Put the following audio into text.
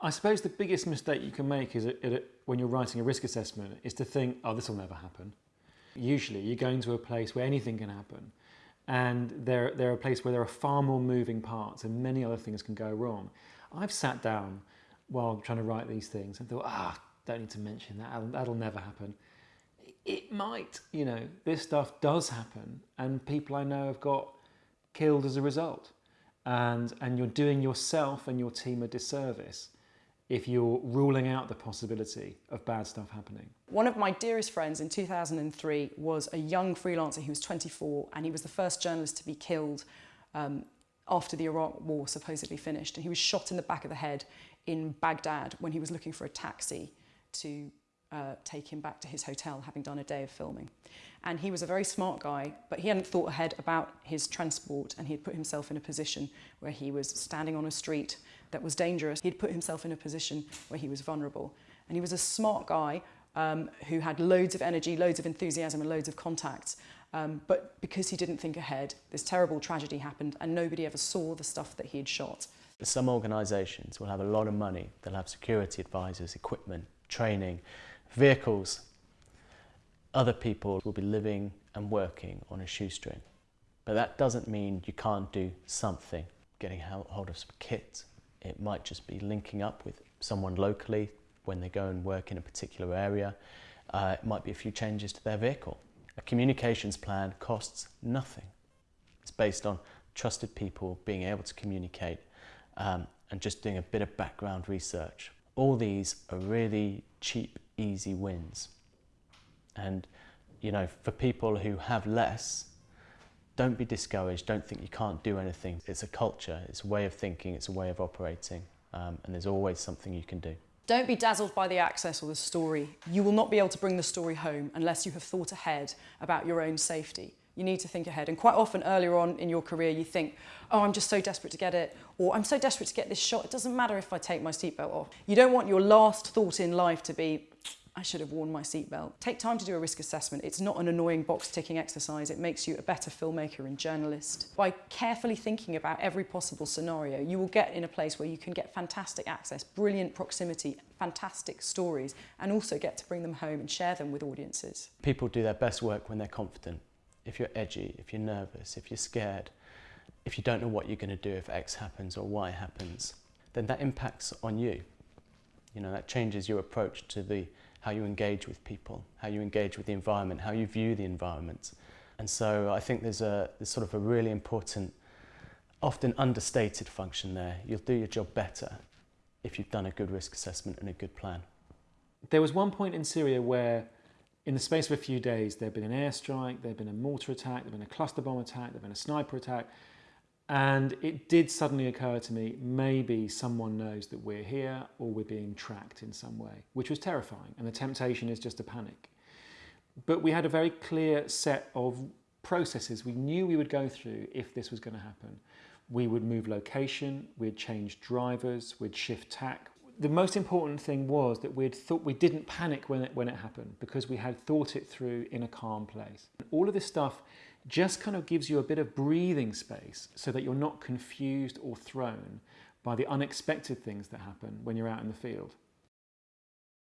I suppose the biggest mistake you can make is it, it, when you're writing a risk assessment is to think, oh, this will never happen. Usually you're going to a place where anything can happen and they're, they're a place where there are far more moving parts and many other things can go wrong. I've sat down while trying to write these things and thought, ah, don't need to mention that, that'll, that'll never happen. It might, you know, this stuff does happen and people I know have got killed as a result. And, and you're doing yourself and your team a disservice if you're ruling out the possibility of bad stuff happening. One of my dearest friends in 2003 was a young freelancer. He was 24 and he was the first journalist to be killed um, after the Iraq war supposedly finished. And he was shot in the back of the head in Baghdad when he was looking for a taxi to uh, take him back to his hotel having done a day of filming. And he was a very smart guy, but he hadn't thought ahead about his transport and he had put himself in a position where he was standing on a street that was dangerous. He'd put himself in a position where he was vulnerable. And he was a smart guy um, who had loads of energy, loads of enthusiasm and loads of contacts. Um, but because he didn't think ahead, this terrible tragedy happened and nobody ever saw the stuff that he had shot. Some organisations will have a lot of money. They'll have security advisors, equipment, training, vehicles. Other people will be living and working on a shoestring. But that doesn't mean you can't do something. Getting hold of some kit, it might just be linking up with someone locally when they go and work in a particular area. Uh, it might be a few changes to their vehicle. A communications plan costs nothing. It's based on trusted people being able to communicate um, and just doing a bit of background research. All these are really cheap, easy wins. And, you know, for people who have less, don't be discouraged, don't think you can't do anything. It's a culture, it's a way of thinking, it's a way of operating, um, and there's always something you can do. Don't be dazzled by the access or the story. You will not be able to bring the story home unless you have thought ahead about your own safety. You need to think ahead. And quite often earlier on in your career, you think, oh, I'm just so desperate to get it, or I'm so desperate to get this shot, it doesn't matter if I take my seatbelt off. You don't want your last thought in life to be, I should have worn my seatbelt. Take time to do a risk assessment. It's not an annoying box ticking exercise. It makes you a better filmmaker and journalist. By carefully thinking about every possible scenario, you will get in a place where you can get fantastic access, brilliant proximity, fantastic stories, and also get to bring them home and share them with audiences. People do their best work when they're confident. If you're edgy, if you're nervous, if you're scared, if you don't know what you're going to do if X happens or Y happens, then that impacts on you. You know, that changes your approach to the how you engage with people, how you engage with the environment, how you view the environment. And so I think there's a there's sort of a really important, often understated function there. You'll do your job better if you've done a good risk assessment and a good plan. There was one point in Syria where in the space of a few days there had been an airstrike, there had been a mortar attack, there had been a cluster bomb attack, there had been a sniper attack, and it did suddenly occur to me, maybe someone knows that we're here or we're being tracked in some way, which was terrifying. And the temptation is just to panic. But we had a very clear set of processes we knew we would go through if this was going to happen. We would move location, we'd change drivers, we'd shift tack. The most important thing was that we'd thought we didn't panic when it, when it happened because we had thought it through in a calm place. All of this stuff just kind of gives you a bit of breathing space so that you're not confused or thrown by the unexpected things that happen when you're out in the field.